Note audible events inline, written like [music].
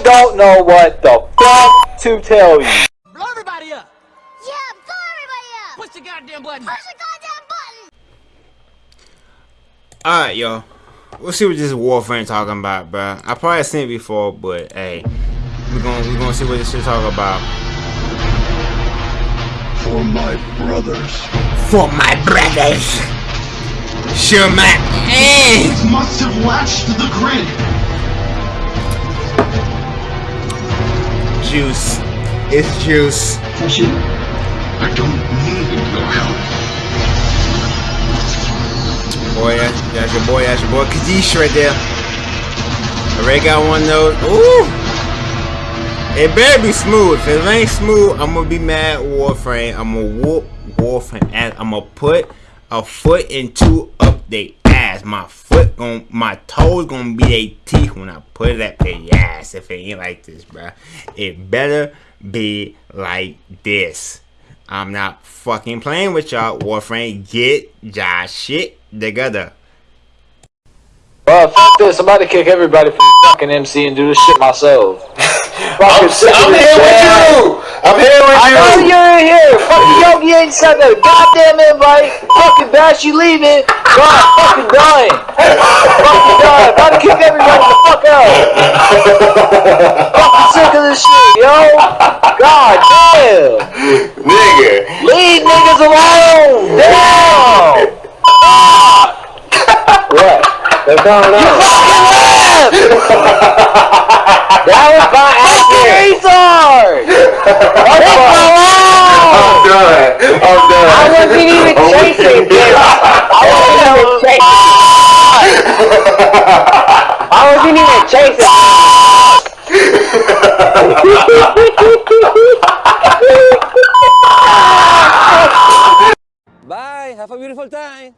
I don't know what the fuck to tell you. Blow everybody up! Yeah, blow everybody up! Push the goddamn button! Push the goddamn button! Alright, y'all. We'll see what this Warframe talking about, bruh. I probably seen it before, but hey, we're gonna we're gonna see what this shit talk about. For my brothers. For my brothers. Sure, my eh. Must have latched the grid. Juice. It's juice. Tashi, I don't need your help. Boy, that's, that's your boy. That's your boy Kadesh right there. Already got one of those. Ooh. It better be smooth. If it ain't smooth, I'm gonna be mad Warframe. I'm gonna whoop Warframe ass. I'm gonna put a foot into update they ass. My foot gon' my toes gonna be they teeth when I put it at their ass. If it ain't like this, bruh. It better be like this. I'm not fucking playing with y'all. Warframe, get y'all shit together. Well, f this. I'm about to kick everybody from fucking MC and do this shit myself. [laughs] I'm, I'm here with you. I'm here with I you. know you're in here. [laughs] Fucking Yogi ain't sent that goddamn invite. Fucking Bash, you leaving. God, fucking dying. fucking dying. About to kick everybody the fuck out. fucking sick of this shit, yo. God damn. Nigga. Leave niggas alone. Damn. what? What's going on? that was my accent. retard. What's I'm done. I'm done. I wasn't even chasing with it. I wasn't even chasing. I wasn't even chasing. Bye. Have a beautiful time.